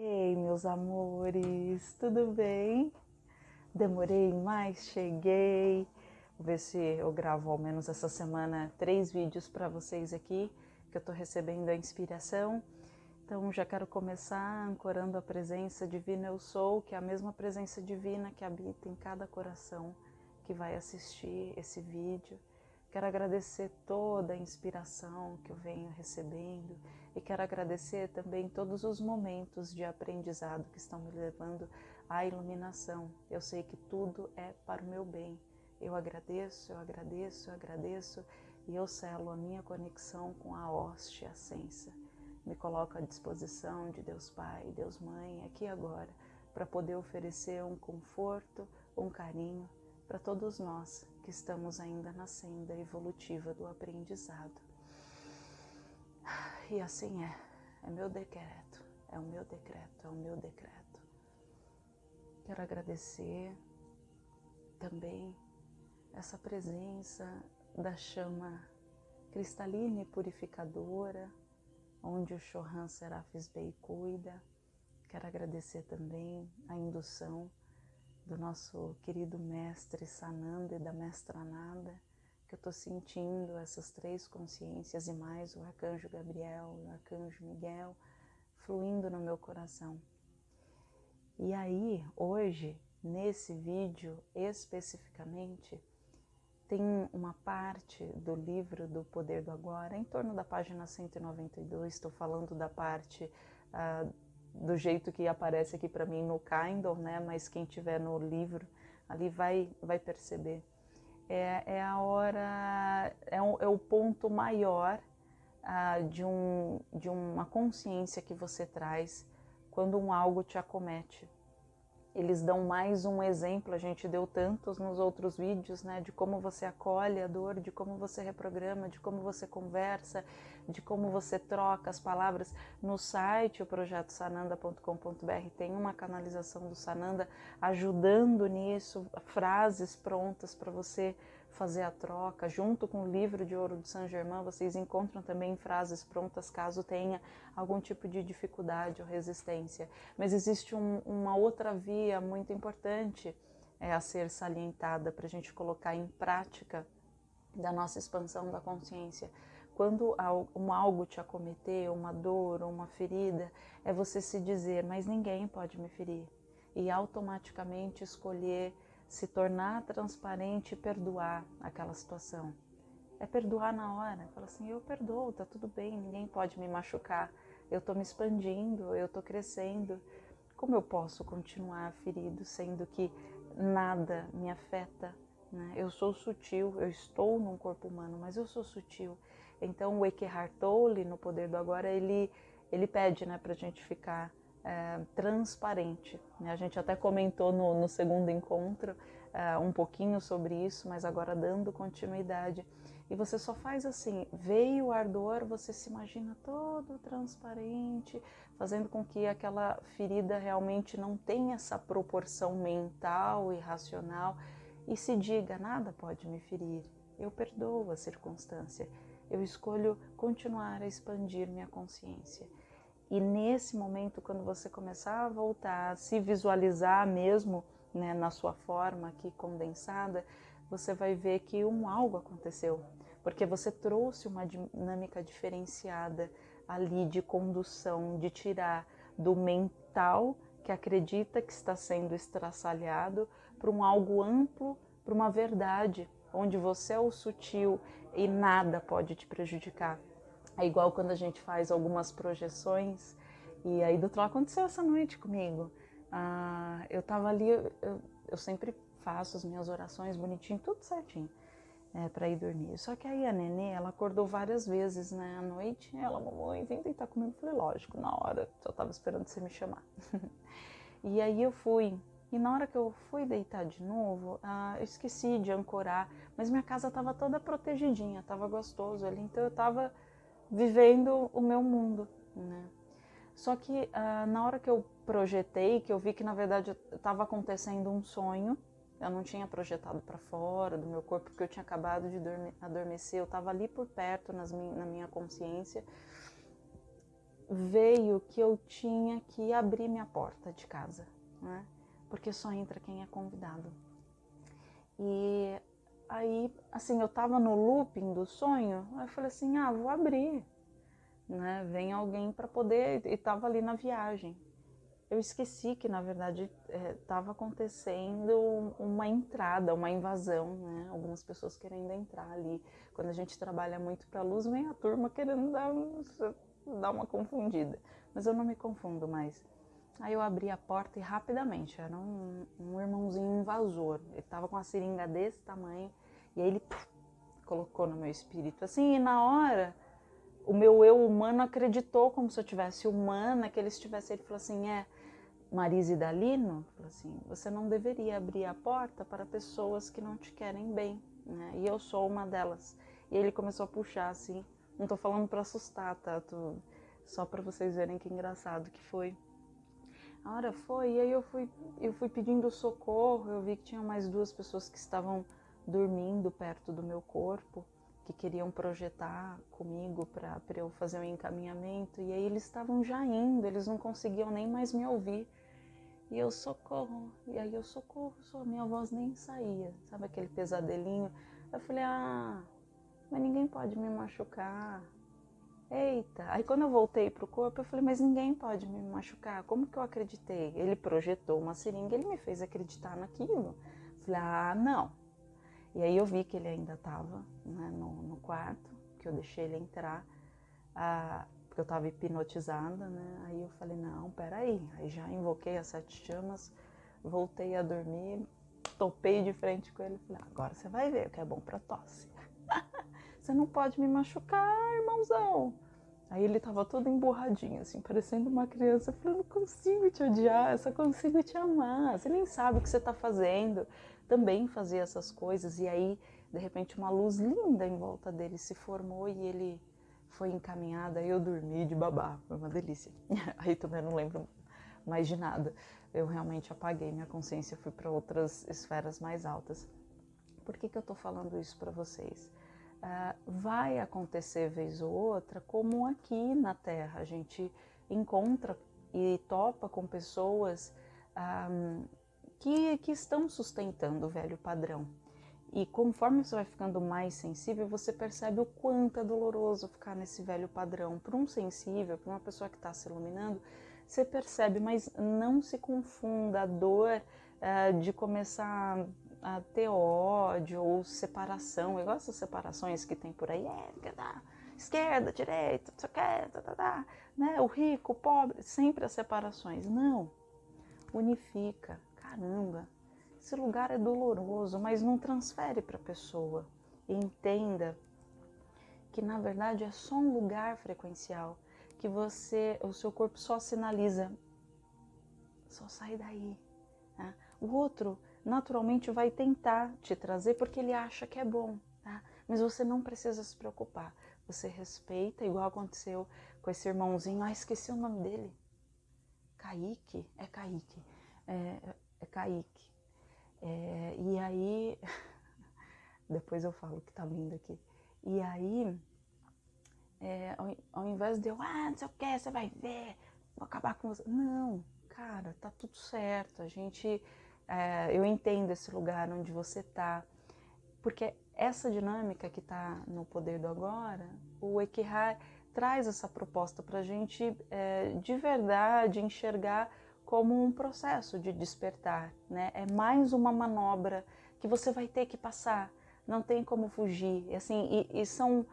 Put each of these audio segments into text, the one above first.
Ei, meus amores, tudo bem? Demorei, mas cheguei. Vou ver se eu gravo ao menos essa semana três vídeos para vocês aqui, que eu estou recebendo a inspiração. Então já quero começar ancorando a presença divina eu sou, que é a mesma presença divina que habita em cada coração que vai assistir esse vídeo. Quero agradecer toda a inspiração que eu venho recebendo e quero agradecer também todos os momentos de aprendizado que estão me levando à iluminação. Eu sei que tudo é para o meu bem. Eu agradeço, eu agradeço, eu agradeço e eu selo a minha conexão com a hoste ascensa. Me coloco à disposição de Deus Pai, Deus Mãe, aqui agora, para poder oferecer um conforto, um carinho para todos nós que estamos ainda na senda evolutiva do aprendizado. E assim é, é meu decreto, é o meu decreto, é o meu decreto. Quero agradecer também essa presença da chama cristalina e purificadora, onde o Chohan Serafis Bey cuida. Quero agradecer também a indução do nosso querido mestre Sananda e da mestra Nada, que eu estou sentindo essas três consciências e mais o arcanjo Gabriel e o arcanjo Miguel fluindo no meu coração. E aí, hoje, nesse vídeo especificamente, tem uma parte do livro do Poder do Agora, em torno da página 192, estou falando da parte uh, do jeito que aparece aqui para mim no Kindle, né? Mas quem tiver no livro ali vai vai perceber. É, é a hora, é, um, é o ponto maior ah, de, um, de uma consciência que você traz quando um algo te acomete eles dão mais um exemplo, a gente deu tantos nos outros vídeos, né, de como você acolhe a dor, de como você reprograma, de como você conversa, de como você troca as palavras. No site, o projeto sananda.com.br, tem uma canalização do Sananda ajudando nisso, frases prontas para você fazer a troca. Junto com o livro de ouro de Saint Germain, vocês encontram também frases prontas caso tenha algum tipo de dificuldade ou resistência. Mas existe um, uma outra via muito importante é, a ser salientada para a gente colocar em prática da nossa expansão da consciência. Quando um algo te acometer, uma dor ou uma ferida, é você se dizer, mas ninguém pode me ferir. E automaticamente escolher se tornar transparente e perdoar aquela situação. É perdoar na hora. Fala assim, eu perdoo, tá tudo bem, ninguém pode me machucar. Eu tô me expandindo, eu tô crescendo. Como eu posso continuar ferido, sendo que nada me afeta? Né? Eu sou sutil, eu estou num corpo humano, mas eu sou sutil. Então o Eckhart Tolle, no Poder do Agora, ele, ele pede né, para a gente ficar é, transparente. Né? A gente até comentou no, no segundo encontro é, um pouquinho sobre isso, mas agora dando continuidade. E você só faz assim, veio o ardor, você se imagina todo transparente, fazendo com que aquela ferida realmente não tenha essa proporção mental e racional e se diga, nada pode me ferir, eu perdoo a circunstância, eu escolho continuar a expandir minha consciência. E nesse momento, quando você começar a voltar a se visualizar mesmo né, na sua forma aqui condensada, você vai ver que um algo aconteceu, porque você trouxe uma dinâmica diferenciada ali de condução, de tirar do mental que acredita que está sendo estraçalhado para um algo amplo, para uma verdade, onde você é o sutil e nada pode te prejudicar. É igual quando a gente faz algumas projeções. E aí, doutor, aconteceu essa noite comigo. Ah, eu tava ali, eu, eu, sempre faço as minhas orações bonitinho, tudo certinho, é, para ir dormir. Só que aí a nenê, ela acordou várias vezes, né, à noite. Ela, mamãe, vem deitar comigo. Eu falei, lógico, na hora, só tava esperando você me chamar. e aí eu fui. E na hora que eu fui deitar de novo, ah, eu esqueci de ancorar, mas minha casa tava toda protegidinha, tava gostoso ali, então eu tava vivendo o meu mundo, né? Só que uh, na hora que eu projetei, que eu vi que na verdade estava acontecendo um sonho, eu não tinha projetado para fora do meu corpo, porque eu tinha acabado de adormecer, eu estava ali por perto nas na minha consciência. veio que eu tinha que abrir minha porta de casa, né? Porque só entra quem é convidado. E aí, assim, eu tava no looping do sonho, aí eu falei assim, ah, vou abrir, né? Vem alguém para poder, e tava ali na viagem. Eu esqueci que, na verdade, estava é, acontecendo uma entrada, uma invasão, né? Algumas pessoas querendo entrar ali. Quando a gente trabalha muito para luz, vem a turma querendo dar, dar uma confundida. Mas eu não me confundo mais. Aí eu abri a porta e rapidamente, era um, um irmãozinho invasor. Ele tava com uma seringa desse tamanho e aí ele puf, colocou no meu espírito. Assim, e na hora, o meu eu humano acreditou como se eu tivesse humana, que ele estivesse. Ele falou assim: é, Marise Dalino, falou assim: você não deveria abrir a porta para pessoas que não te querem bem, né? E eu sou uma delas. E ele começou a puxar assim. Não tô falando para assustar, tá? Tô... Só para vocês verem que engraçado que foi. A hora foi, e aí eu fui, eu fui pedindo socorro, eu vi que tinha mais duas pessoas que estavam dormindo perto do meu corpo, que queriam projetar comigo para eu fazer um encaminhamento, e aí eles estavam já indo, eles não conseguiam nem mais me ouvir. E eu socorro, e aí eu socorro, só minha voz nem saía, sabe aquele pesadelinho? Eu falei, ah, mas ninguém pode me machucar, Eita, aí quando eu voltei pro corpo, eu falei, mas ninguém pode me machucar. Como que eu acreditei? Ele projetou uma seringa, ele me fez acreditar naquilo. Falei, ah, não. E aí eu vi que ele ainda estava né, no, no, quarto, que eu deixei ele entrar, ah, porque eu estava hipnotizada, né? Aí eu falei, não, peraí. Aí já invoquei as sete chamas, voltei a dormir, topei de frente com ele. Falei, agora você vai ver o que é bom para tosse. Você não pode me machucar, irmãozão. Aí ele tava todo emburradinho, assim, parecendo uma criança. Eu falei, não consigo te odiar, eu só consigo te amar. Você nem sabe o que você tá fazendo. Também fazia essas coisas. E aí, de repente, uma luz linda em volta dele se formou e ele foi encaminhado. Aí eu dormi de babá. Foi uma delícia. Aí também não lembro mais de nada. Eu realmente apaguei minha consciência, fui para outras esferas mais altas. Por que, que eu tô falando isso para vocês? uh, vai acontecer vez ou outra, como aqui na Terra a gente encontra e topa com pessoas um, que, que estão sustentando o velho padrão. E conforme você vai ficando mais sensível, você percebe o quanto é doloroso ficar nesse velho padrão. Para um sensível, para uma pessoa que está se iluminando, você percebe, mas não se confunda a dor uh, de começar a ter ódio ou separação, igual essas separações que tem por aí, é, da esquerda, direita, não sei o que, tá, tá, tá, né? o rico, o pobre, sempre as separações. Não, unifica, caramba, esse lugar é doloroso, mas não transfere para a pessoa. E entenda que na verdade é só um lugar frequencial, que você, o seu corpo só sinaliza, só sai daí. Né? O outro naturalmente vai tentar te trazer porque ele acha que é bom, tá? Mas você não precisa se preocupar. Você respeita, igual aconteceu com esse irmãozinho. Ah, esqueci o nome dele. Kaique? É Kaique. É, é Kaique. É, e aí, depois eu falo que tá vindo aqui. E aí, é, ao, ao, invés de eu, ah, não sei o que, você vai ver, vou acabar com você. Não, cara, tá tudo certo. A gente é, eu entendo esse lugar onde você está, porque essa dinâmica que está no poder do agora, o Ekihar traz essa proposta para a gente é, de verdade enxergar como um processo de despertar, né? É mais uma manobra que você vai ter que passar, não tem como fugir, e, assim, e, e são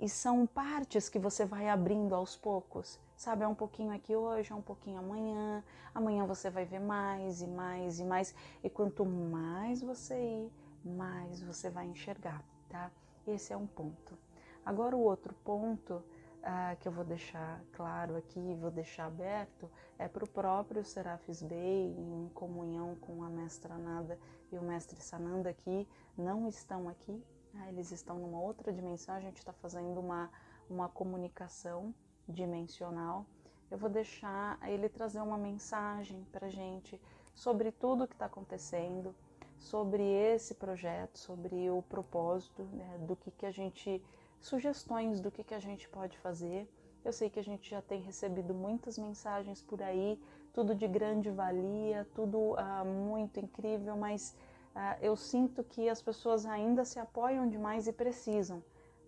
e são partes que você vai abrindo aos poucos. Sabe, é um pouquinho aqui hoje, é um pouquinho amanhã. Amanhã você vai ver mais e mais e mais. E quanto mais você ir, mais você vai enxergar, tá? Esse é um ponto. Agora o outro ponto ah, que eu vou deixar claro aqui, vou deixar aberto, é para o próprio Serafis Bey, em comunhão com a Mestra Nada e o Mestre Sananda, que não estão aqui, ah, eles estão numa outra dimensão, a gente está fazendo uma, uma comunicação dimensional. Eu vou deixar ele trazer uma mensagem para gente sobre tudo o que está acontecendo, sobre esse projeto, sobre o propósito, né, do que, que a gente, sugestões do que, que a gente pode fazer. Eu sei que a gente já tem recebido muitas mensagens por aí, tudo de grande valia, tudo uh, muito incrível, mas uh, eu sinto que as pessoas ainda se apoiam demais e precisam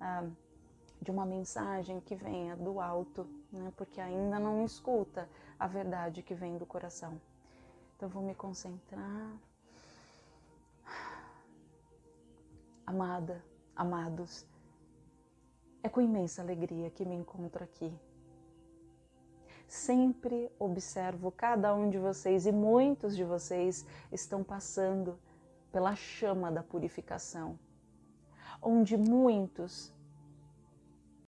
uh, de uma mensagem que venha do alto, né? porque ainda não escuta a verdade que vem do coração. Então vou me concentrar. Amada, amados, é com imensa alegria que me encontro aqui. Sempre observo cada um de vocês e muitos de vocês estão passando pela chama da purificação, onde muitos